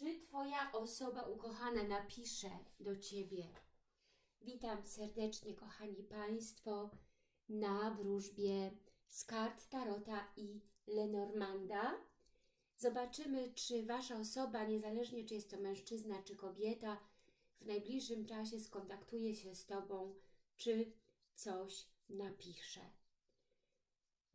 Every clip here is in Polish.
Czy Twoja osoba ukochana napisze do Ciebie? Witam serdecznie, kochani Państwo, na wróżbie z kart Tarota i Lenormanda. Zobaczymy, czy Wasza osoba, niezależnie czy jest to mężczyzna czy kobieta, w najbliższym czasie skontaktuje się z Tobą, czy coś napisze.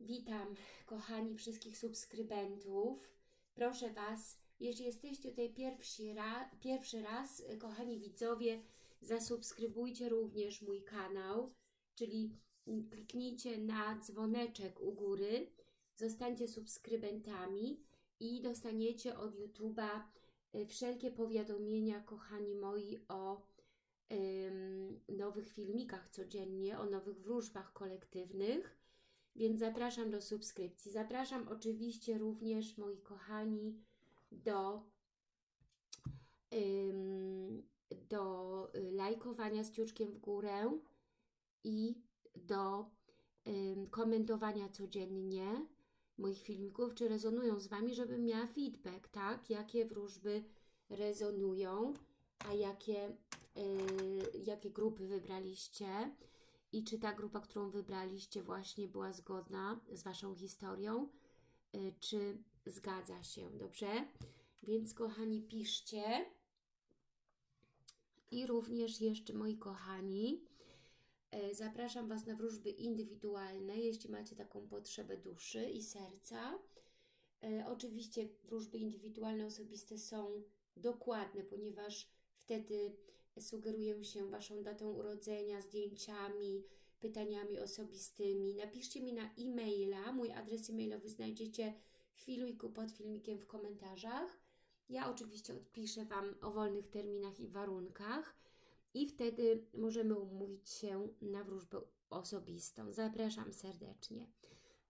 Witam, kochani wszystkich subskrybentów. Proszę Was, jeśli jesteście tutaj pierwszy, ra, pierwszy raz, kochani widzowie, zasubskrybujcie również mój kanał, czyli mm, kliknijcie na dzwoneczek u góry, zostańcie subskrybentami i dostaniecie od YouTube'a y, wszelkie powiadomienia, kochani moi, o ym, nowych filmikach codziennie, o nowych wróżbach kolektywnych, więc zapraszam do subskrypcji. Zapraszam oczywiście również, moi kochani, do, do y, lajkowania z ciuczkiem w górę i do komentowania codziennie moich filmików, czy rezonują z Wami, żebym miała feedback, tak? Jakie wróżby rezonują, a jakie, y, jakie grupy wybraliście i czy ta grupa, którą wybraliście właśnie była zgodna z Waszą historią, y, czy zgadza się, dobrze? Więc kochani, piszcie. I również jeszcze, moi kochani, e, zapraszam Was na wróżby indywidualne, jeśli macie taką potrzebę duszy i serca. E, Oczywiście wróżby indywidualne, osobiste są dokładne, ponieważ wtedy sugeruję się Waszą datą urodzenia, zdjęciami, pytaniami osobistymi. Napiszcie mi na e-maila, mój adres e-mailowy znajdziecie w filmiku pod filmikiem w komentarzach. Ja oczywiście odpiszę Wam o wolnych terminach i warunkach i wtedy możemy umówić się na wróżbę osobistą. Zapraszam serdecznie.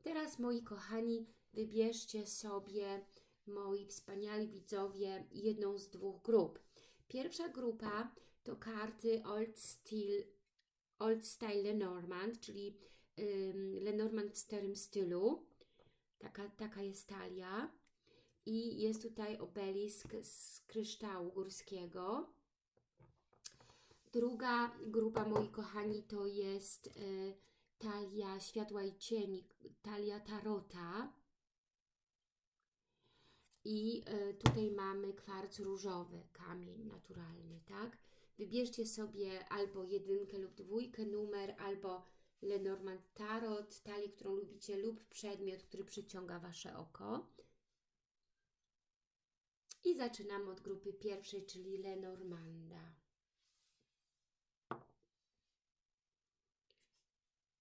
Teraz, moi kochani, wybierzcie sobie, moi wspaniali widzowie, jedną z dwóch grup. Pierwsza grupa to karty Old Style, Old Style Lenormand, czyli ym, Lenormand w starym stylu. Taka, taka jest talia. I jest tutaj obelisk z kryształu górskiego. Druga grupa, moi kochani, to jest y, talia światła i cieni, talia tarota. I y, tutaj mamy kwarc różowy, kamień naturalny, tak? Wybierzcie sobie albo jedynkę lub dwójkę numer, albo Lenormand Tarot, talię, którą lubicie, lub przedmiot, który przyciąga Wasze oko. I zaczynamy od grupy pierwszej, czyli Lenormanda.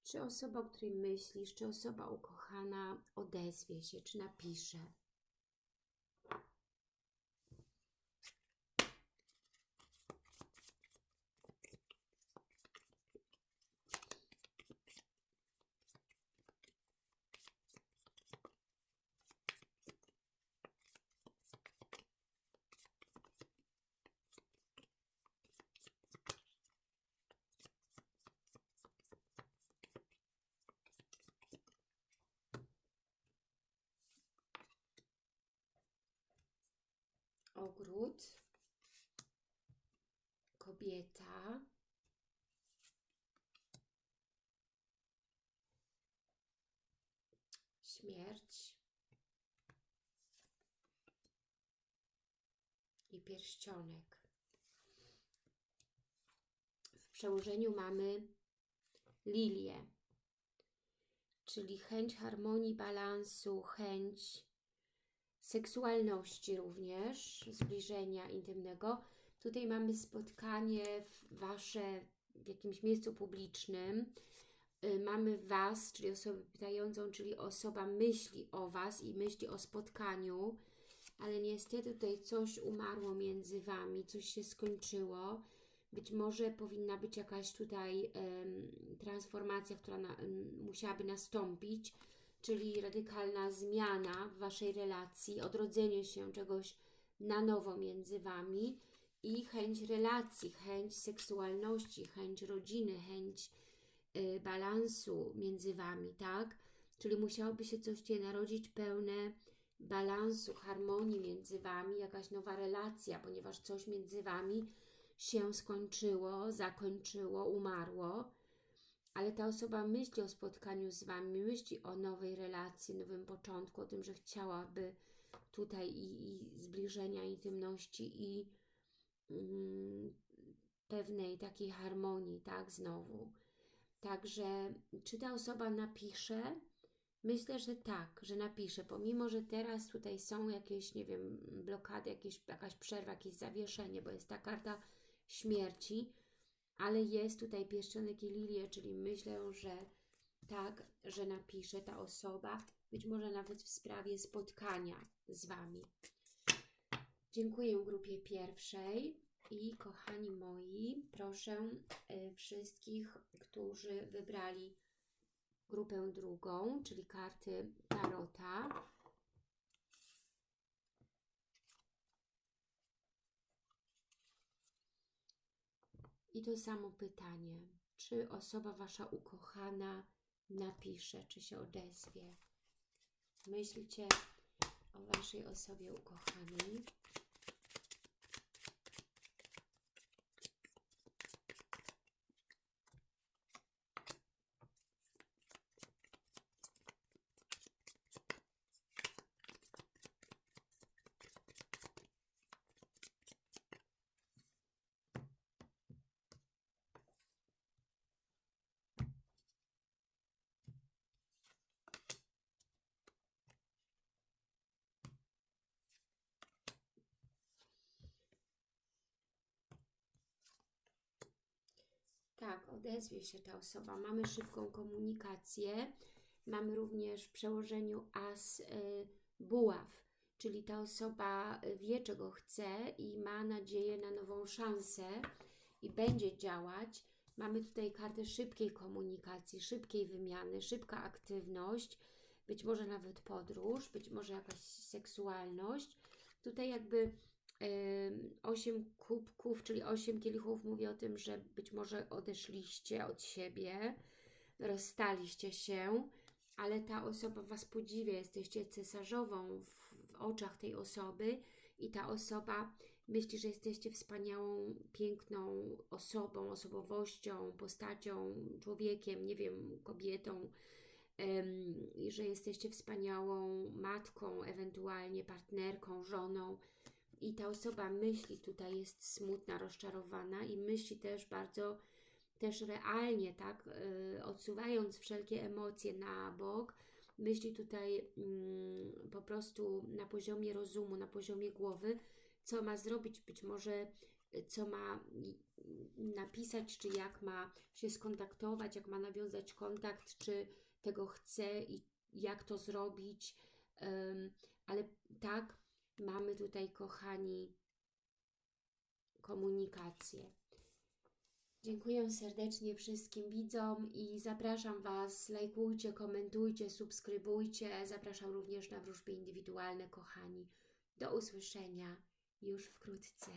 Czy osoba, o której myślisz, czy osoba ukochana odezwie się, czy napisze? Ogród, kobieta, śmierć. I pierścionek. W przełożeniu mamy lilię, czyli chęć harmonii, balansu, chęć seksualności również, zbliżenia intymnego. Tutaj mamy spotkanie Wasze w jakimś miejscu publicznym. Y, Mamy Was, czyli osobę pytającą, czyli osoba myśli o Was i myśli o spotkaniu, ale niestety tutaj coś umarło między Wami, coś się skończyło. Być może powinna być jakaś tutaj em, transformacja, która na, em, musiałaby nastąpić czyli radykalna zmiana w Waszej relacji, odrodzenie się czegoś na nowo między Wami i chęć relacji, chęć seksualności, chęć rodziny, chęć y, balansu między Wami, tak? Czyli musiałoby się coś tutaj narodzić pełne balansu, harmonii między Wami, jakaś nowa relacja, ponieważ coś między Wami się skończyło, zakończyło, umarło, ale ta osoba myśli o spotkaniu z Wami, myśli o nowej relacji, nowym początku, o tym, że chciałaby tutaj i, i zbliżenia, intymności i mm, pewnej takiej harmonii, tak, znowu. Także, czy ta osoba napisze? Myślę, że tak, że napisze, pomimo, że teraz tutaj są jakieś, nie wiem, blokady, jakieś, jakaś przerwa, jakieś zawieszenie, bo jest ta karta śmierci, ale jest tutaj pierścionek i lilie, czyli myślę, że tak, że napisze ta osoba, być może nawet w sprawie spotkania z Wami. Dziękuję grupie pierwszej i kochani moi, proszę y, wszystkich, którzy wybrali grupę drugą, czyli karty Tarota. I to samo pytanie. Czy osoba Wasza ukochana napisze, czy się odezwie? Myślcie o Waszej osobie ukochanej. Tak, odezwie się ta osoba. Mamy szybką komunikację. Mamy również w przełożeniu as y, buław, czyli ta osoba wie, czego chce i ma nadzieję na nową szansę i będzie działać. Mamy tutaj kartę szybkiej komunikacji, szybkiej wymiany, szybka aktywność, być może nawet podróż, być może jakaś seksualność. Tutaj jakby 8 kubków, czyli 8 kielichów mówi o tym, że być może odeszliście od siebie, rozstaliście się, ale ta osoba Was podziwia, jesteście cesarzową w, w oczach tej osoby i ta osoba myśli, że jesteście wspaniałą, piękną osobą, osobowością, postacią, człowiekiem, nie wiem, kobietą, i że jesteście wspaniałą matką, ewentualnie partnerką, żoną, i ta osoba myśli tutaj jest smutna, rozczarowana i myśli też bardzo też realnie, tak, yy, odsuwając wszelkie emocje na bok, myśli tutaj yy, po prostu na poziomie rozumu, na poziomie głowy, co ma zrobić, być może co ma napisać, czy jak ma się skontaktować, jak ma nawiązać kontakt, czy tego chce i jak to zrobić, yy, ale tak, mamy tutaj, kochani, komunikację. Dziękuję serdecznie wszystkim widzom i zapraszam Was, lajkujcie, komentujcie, subskrybujcie. Zapraszam również na wróżby indywidualne, kochani. Do usłyszenia już wkrótce.